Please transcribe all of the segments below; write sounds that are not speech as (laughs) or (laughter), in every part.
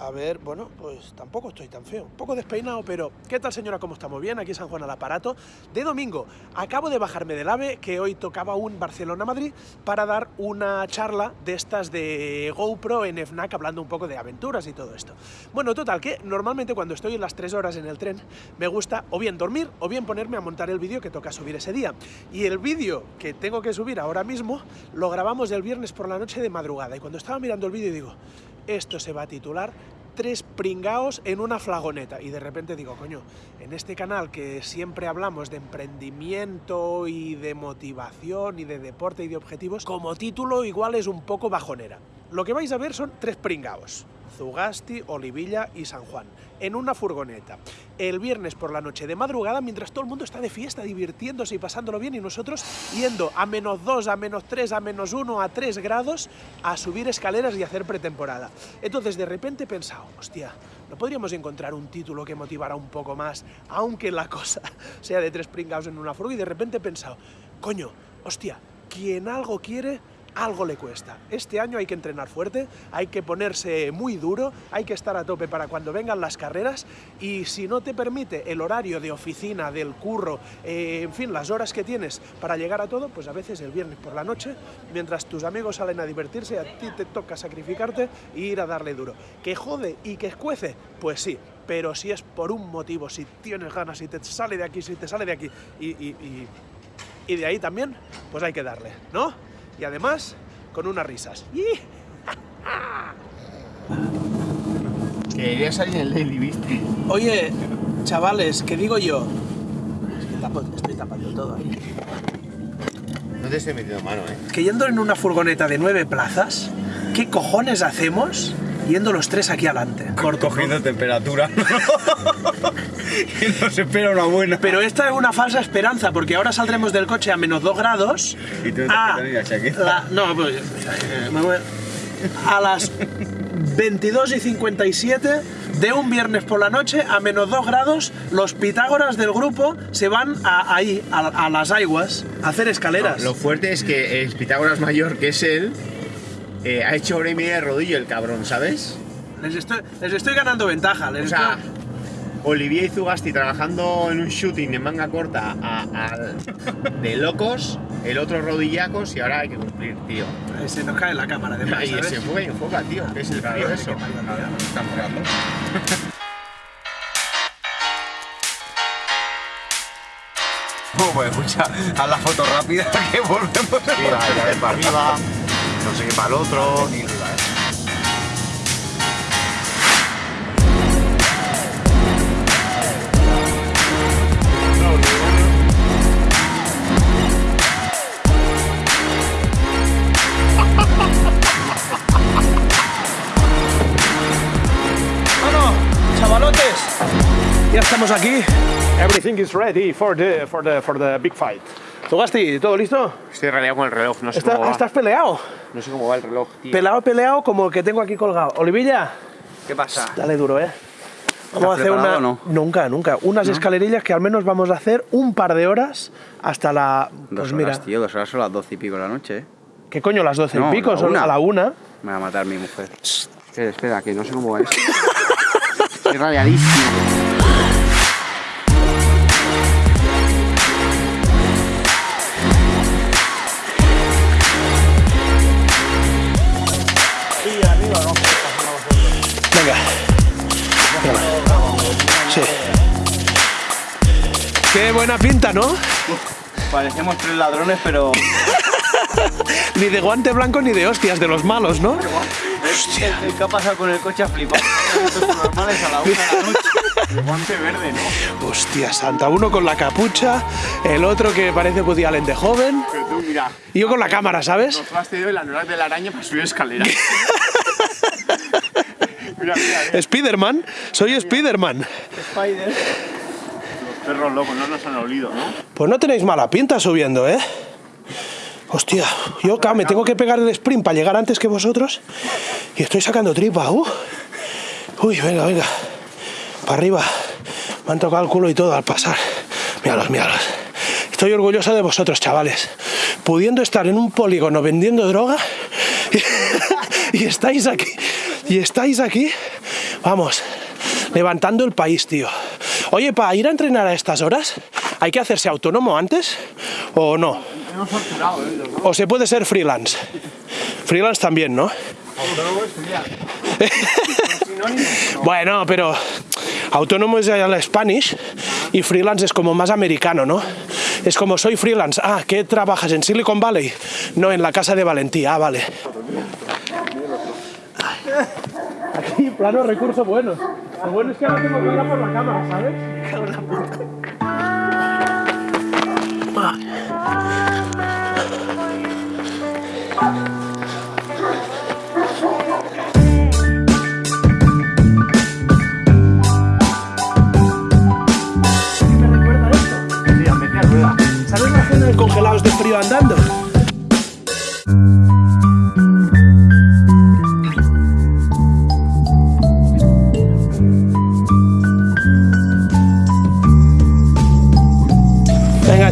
A ver, bueno, pues tampoco estoy tan feo. Un poco despeinado, pero ¿qué tal señora? ¿Cómo estamos? Bien, aquí San Juan al aparato. De domingo, acabo de bajarme del AVE, que hoy tocaba un Barcelona-Madrid, para dar una charla de estas de GoPro en FNAC, hablando un poco de aventuras y todo esto. Bueno, total, que normalmente cuando estoy en las tres horas en el tren, me gusta o bien dormir o bien ponerme a montar el vídeo que toca subir ese día. Y el vídeo que tengo que subir ahora mismo, lo grabamos el viernes por la noche de madrugada. Y cuando estaba mirando el vídeo digo, esto se va a titular tres pringaos en una flagoneta. Y de repente digo, coño, en este canal que siempre hablamos de emprendimiento y de motivación y de deporte y de objetivos, como título igual es un poco bajonera. Lo que vais a ver son tres pringaos. Zugasti, Olivilla y San Juan, en una furgoneta. El viernes por la noche de madrugada, mientras todo el mundo está de fiesta, divirtiéndose y pasándolo bien, y nosotros yendo a menos 2, a menos 3, a menos 1, a 3 grados, a subir escaleras y hacer pretemporada. Entonces de repente he pensado, hostia, ¿no podríamos encontrar un título que motivara un poco más, aunque la cosa (laughs) sea de tres pringados en una furgoneta? Y de repente he pensado, coño, hostia, quien algo quiere, algo le cuesta. Este año hay que entrenar fuerte, hay que ponerse muy duro, hay que estar a tope para cuando vengan las carreras y si no te permite el horario de oficina, del curro, eh, en fin, las horas que tienes para llegar a todo, pues a veces el viernes por la noche, mientras tus amigos salen a divertirse, a ti te toca sacrificarte e ir a darle duro. ¿Que jode y que escuece? Pues sí, pero si es por un motivo, si tienes ganas, si te sale de aquí, si te sale de aquí y, y, y de ahí también, pues hay que darle, ¿no? Y además con unas risas. (laughs) Quería salir en el Daily, ¿viste? Oye, chavales, ¿qué digo yo? estoy tapando todo ahí. No te estoy metiendo mano, ¿eh? Que yendo en una furgoneta de nueve plazas, ¿qué cojones hacemos yendo los tres aquí adelante? Cogiendo temperatura. (laughs) y nos espera una buena. Pero esta es una falsa esperanza, porque ahora saldremos del coche a menos 2 grados. Y tú a, la, No, pues. Eh, a las 22 y 57 de un viernes por la noche a menos 2 grados, los Pitágoras del grupo se van a, ahí, a, las aguas, a hacer escaleras. lo fuerte es que el Pitágoras mayor, que es él, eh, ha hecho hora y media de rodillo el cabrón, ¿sabes? Les estoy, les estoy ganando ventaja. Les o sea, Olivier y Zugasti trabajando en un shooting en manga corta de locos, el otro rodillacos y ahora hay que cumplir, tío. Se nos cae la cámara de más, Y se enfoca y enfoca, tío. ¿Qué es el frío eso? Está enfocando. (laughs) Oh, pues escucha, haz la foto rápida (laughs) que volvemos a sí, para arriba, no sé qué para el otro. Ya estamos aquí. Everything is ready for the, for the, for the big fight. Togasti, ¿todo listo? Estoy raleado con el reloj, no sé cómo va. ¿Estás peleado? No sé cómo va el reloj, tío. Peleado, peleado, como el que tengo aquí colgado. Olivilla. ¿Qué pasa? Dale duro, ¿eh? Vamos a hacer una... No? Nunca, nunca. Unas escalerillas que al menos vamos a hacer un par de horas hasta la... Pues dos mira. horas, tío, dos horas son las doce y pico de la noche, ¿eh? ¿Qué coño las doce y pico? Son a la una. Me va a matar mi mujer. Espera, espera, que no sé cómo va esto. (laughs) Estoy radiadísimo. Buena pinta, ¿no? parecemos tres ladrones, pero... (laughs) ni de guante blanco ni de hostias, de los malos, ¿no? Hostia. ¿Qué ha pasado con el coche a flipar? normales a la una de la noche. El guante verde, ¿no? Hostia santa, uno con la capucha, el otro que parece Woody Allen de joven. Pero tú, mira. Y yo con la cámara, ¿sabes? Nos has tenido el anular de la araña para subir escaleras. (laughs) mira, mira, Spiderman, soy Spiderman. Spider perros locos, no nos han olido, ¿no? Pues no tenéis mala pinta subiendo, ¿eh? Hostia, yo claro, me tengo que pegar el sprint para llegar antes que vosotros y estoy sacando tripa. Uh. Uy, venga, venga. Para arriba. Me han tocado el culo y todo al pasar. Míralos, míralos. Estoy orgulloso de vosotros, chavales. Pudiendo estar en un polígono vendiendo droga (laughs) y estáis aquí. Y estáis aquí Vamos, levantando el país, tío. Oye, para ir a entrenar a estas horas, ¿hay que hacerse autónomo antes o no? O se puede ser freelance. Freelance también, ¿no? Autónomo. (laughs) Bueno, pero autónomo es la Spanish y freelance es como más americano, ¿no? Es como soy freelance. Ah, ¿qué trabajas en Silicon Valley? No, en la casa de Valentía. Ah, vale. Aquí, plano, recurso bueno. Lo bueno es que ahora tengo que ir por la cámara, ¿sabes? me recuerda esto. Sí, a meter rueda. ¿Sabes la cena de congelados de frío andando?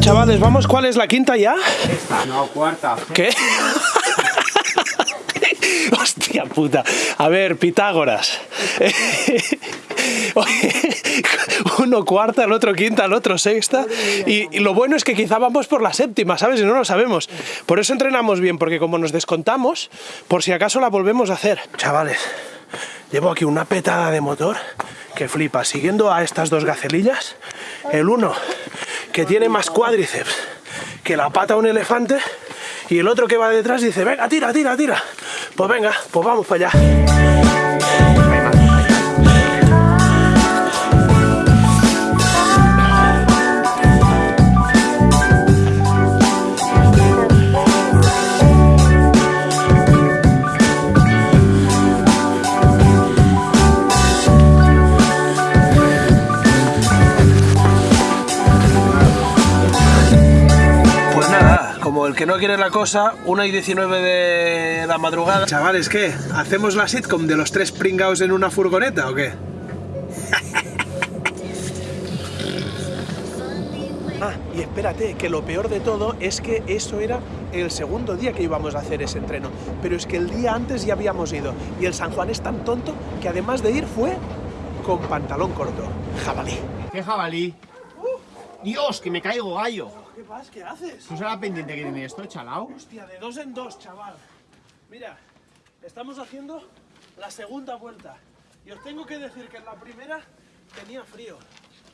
Chavales, vamos. ¿Cuál es la quinta ya? No, cuarta. ¿Qué? (laughs) Hostia puta. A ver, Pitágoras. (laughs) Uno cuarta, el otro quinta, el otro sexta. Y, y lo bueno es que quizá vamos por la séptima, ¿sabes? Y no lo sabemos. Por eso entrenamos bien, porque como nos descontamos, por si acaso la volvemos a hacer. Chavales, llevo aquí una petada de motor que flipa. Siguiendo a estas dos gacelillas, el uno que tiene más cuádriceps que la pata de un elefante y el otro que va detrás dice, venga, tira, tira, tira. Pues venga, pues vamos para allá. Que no quiere la cosa, 1 y 19 de la madrugada. Chavales, ¿qué? ¿Hacemos la sitcom de los tres pringaos en una furgoneta o qué? (laughs) Ah, y espérate, que lo peor de todo es que eso era el segundo día que íbamos a hacer ese entreno. Pero es que el día antes ya habíamos ido. Y el San Juan es tan tonto que además de ir fue con pantalón corto. Jabalí. ¿Qué jabalí? Dios, que me caigo gallo. ¿Qué pasa? ¿Qué haces? ¿Tú sabes la pendiente que tiene esto, chalao? Hostia, de dos en dos, chaval. Mira, estamos haciendo la segunda vuelta. Y os tengo que decir que en la primera tenía frío.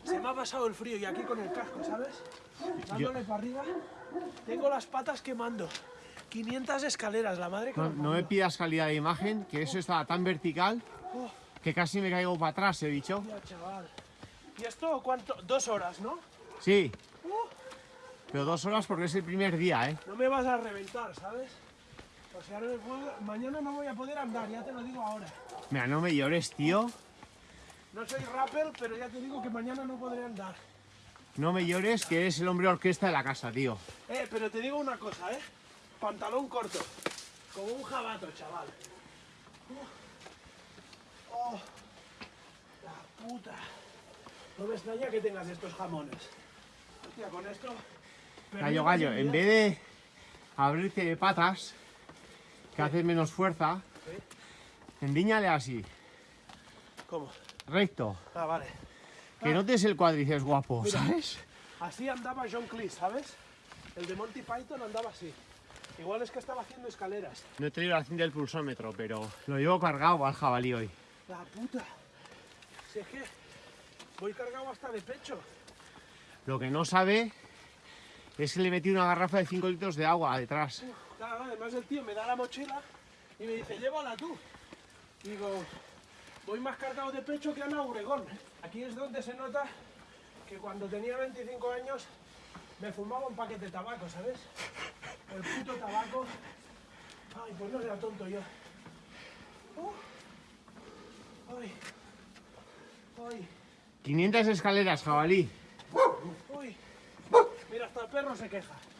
Se me ha pasado el frío y aquí con el casco, ¿sabes? Dándole para arriba. Tengo las patas quemando. 500 escaleras, la madre que No, no me pidas calidad de imagen, que eso estaba tan vertical Oh, que casi me caigo para atrás, he dicho. hostia, chaval. ¿Y esto cuánto? Dos horas, ¿no? Sí. Pero dos horas porque es el primer día, ¿eh? No me vas a reventar, ¿sabes? O sea, no me puedo- mañana no voy a poder andar, ya te lo digo ahora. Mira, no me llores, tío. No soy rapper, pero ya te digo que mañana no podré andar. No me llores, que eres el hombre orquesta de la casa, tío. Eh, pero te digo una cosa, ¿eh? Pantalón corto. Como un jabato, chaval. Uh. Oh, la puta. No me extraña que tengas estos jamones. Hostia, con esto... Gallo, gallo, en vez de abrirte de patas, que haces menos fuerza, endíñale así, ¿Cómo? recto. Ah, vale. Que notes el cuádriceps guapo, Mira. ¿sabes? Así andaba John Cleese, ¿sabes? El de Monty Python andaba así. Igual es que estaba haciendo escaleras. No he traído la cinta del pulsómetro, pero lo llevo cargado al jabalí hoy. La puta. Si es que voy cargado hasta de pecho. Lo que no sabe es que le metí una garrafa de 5 litros de agua detrás. Claro, además el tío me da la mochila y me dice, llévala tú. Digo, voy más cargado de pecho que Ana Obregón. Aquí es donde se nota que cuando tenía 25 años me fumaba un paquete de tabaco, ¿sabes? El puto tabaco. Ay, pues no era tonto yo. Uh. Ay. Ay. 500 escaleras, jabalí. Uy. Mira, hasta el perro se queja.